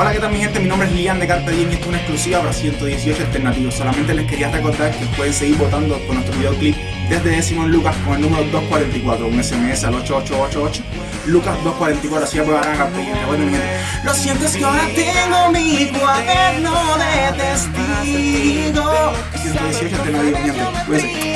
Hola, ¿qué tal mi gente? Mi nombre es Lian de Carta y esto es una exclusiva para 118 Alternativos. Solamente les quería recordar que pueden seguir votando por nuestro videoclip desde décimo en Lucas con el número 244, un SMS al 8888. Lucas 244, así apoyarán a Carta Diem. Mi gente. Lo siento es que ahora tengo mi cuaderno de testigo. 118 Alternativos, mi gente. Cuídense.